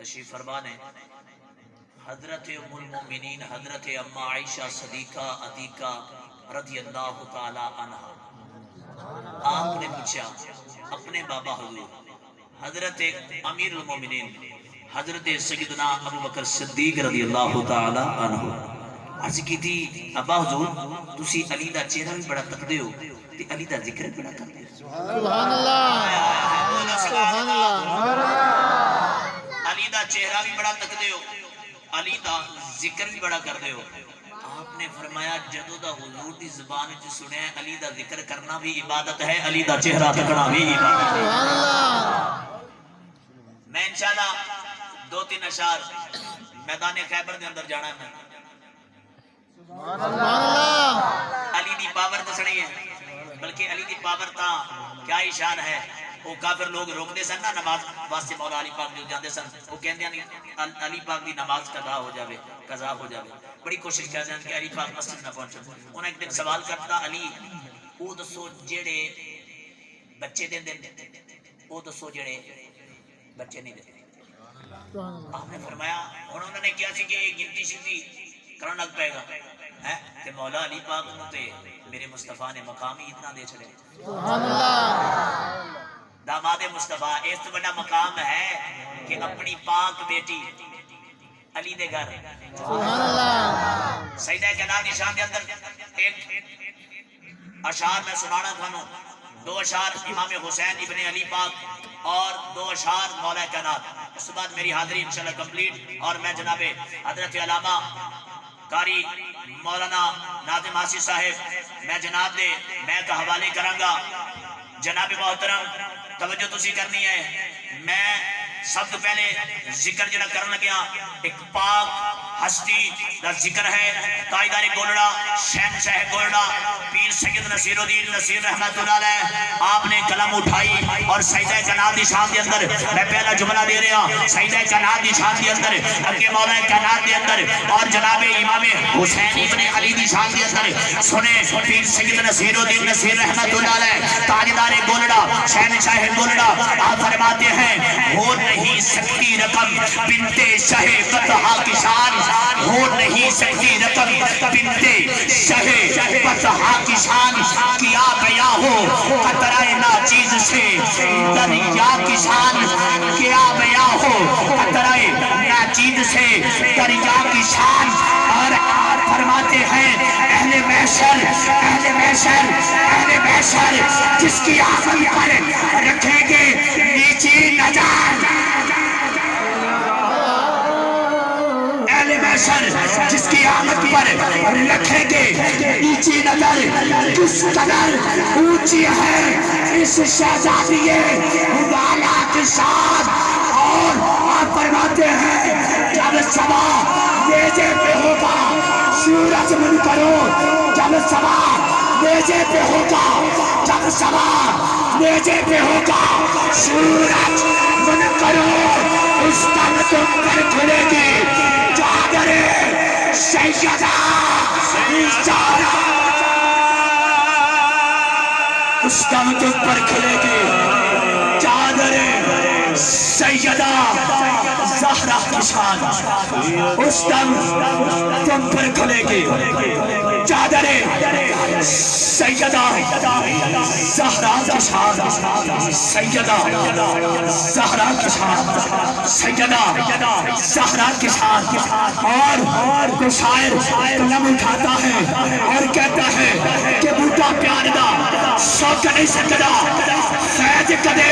تشریف فرما نے حضرت ام المؤمنین حضرت اما عائشہ صدیقہ عتیقہ رضی اللہ تعالی عنہ آپ نے پوچھا اپنے بابا حضور حضرت امیر المومنین حضرت سیدنا ابو بکر صدیق رضی اللہ تعالی عنہ۔ عرض کی تھی ابا حضور تسی علی دا چہرہ بھی بڑا تکدے ہو تے علی دا ذکر بھی بڑا کرتے ہو۔ سبحان اللہ۔ سبحان اللہ۔ علی دا چہرہ بھی بڑا تکدے ہو علی دا ذکر بھی بڑا کرتے ہو۔ آپ نے فرمایا جدو دا حضور دی زبان وچ سنیا ہے، علی دا ذکر کرنا بھی عبادت ہے علی دا چہرہ تکنا بھی عبادت ہے۔ میں انشاءاللہ دو تین اشار میدان خیبر دے اندر جانا ہے میں۔ علی دی پاور دسنی ہے بلکہ علی دی پاور تا کیا اشار ہے؟ وہ کافر لوگ روک دے سن نا نماز واسطے مولا علی پاک جو جاندے سن وہ کہندے ہیں علی پاک دی نماز قضا ہو جاوے قضا ہو جاوے۔ بڑی کوشش کردے ہیں کہ علی پاک مسجد نہ پہنچے انہاں ایک دن سوال کرتا علی او دسو جڑے بچے دے دے او دسو جڑے بچے نہیں اللہ۔ آپ نے فرمایا اور انہوں نے کیا سی کہ گنتی شنتی کرنا لگ پائے گا۔ ہے کہ مولا علی پاک تے میرے مصطفیٰ نے مقام ہی اتنا دے چھڑے۔ سبحان اللہ۔ داماد مصطفیٰ اس تو بڑا مقام ہے کہ اپنی پاک بیٹی علی دے گھر۔ سبحان اللہ۔ سیدہ جناب دی شان دے اندر ایک اشعار میں سنانا تھانو دو اشعار امام حسین ابن علی پاک اور دو اشعار مولا کائنات۔ اس بعد میری حاضری انشاءاللہ کمپلیٹ۔ اور میں جناب حضرت علامہ کاری مولانا ناظم آسی صاحب میں جناب دے میں کا حوالے کرانگا جناب محترم توجہ تسی کرنی ہے میں سب تو پہلے ذکر جنہ کرنا لگیا ایک پاک ہستی دا ذکر ہے تائیدار گولڑا شہن شاہ گولڑا، پیر سید نصیر الدین نصیر رحمت اللہ علیہ، آپ نے قلم اٹھائی اور سیدہ جناب دی شان دے اندر، میں پہلا جملہ دے رہا سیدہ جناب دی شان دے اندر، اگے مولا کائنات دے اندر اور جناب امام حسین ابن علی دی شان دے اندر، سنے پیر سید نصیر الدین نصیر رحمت اللہ علیہ تاجدار گولڑا شہن شاہ گولڑا، آپ فرماتے ہیں، ہو نہیں سکتی رقم، بنتے شہ فتحہ کی شان ہو نہیں سکتی رقم بنتے شہ فتحہ کی شان کیا گیا ہو قطرہ ناچیز سے دریا کی شان کیا گیا ہو قطرہ ناچیز سے دریا کی شان اور فرماتے ہیں، اہل محشر اہل محشر اہل محشر، جس کی آخری پر رکھیں گے اہل محشر جس کی آمد پر رکھیں گے نیچی نظر کس قدر اونچی ہے، اس شہزادیے والا کے ساتھ اور آپ فرماتے ہیں، جب سوا نیزے پہ ہوگا، سورج من کرو، جب سوا نیزے پہ ہوگا، جب سوا نیزے پہ ہوگا، سورج من کرو، اس تم تم پر کھلے گی۔ اس دم کے اوپر کھلے گی چادر سیدہ زہرہ کی شان اس دم تم پر کھلے گی چادر سیدہ زہرہ کے ساتھ سیدہ زہرہ کے ساتھ سیدہ زہرہ کے ساتھ اور کوئی شاعر قلم اٹھاتا ہے اور کہتا ہے کہ بوٹا پیار دا شوق نہیں سکتا فیض کدے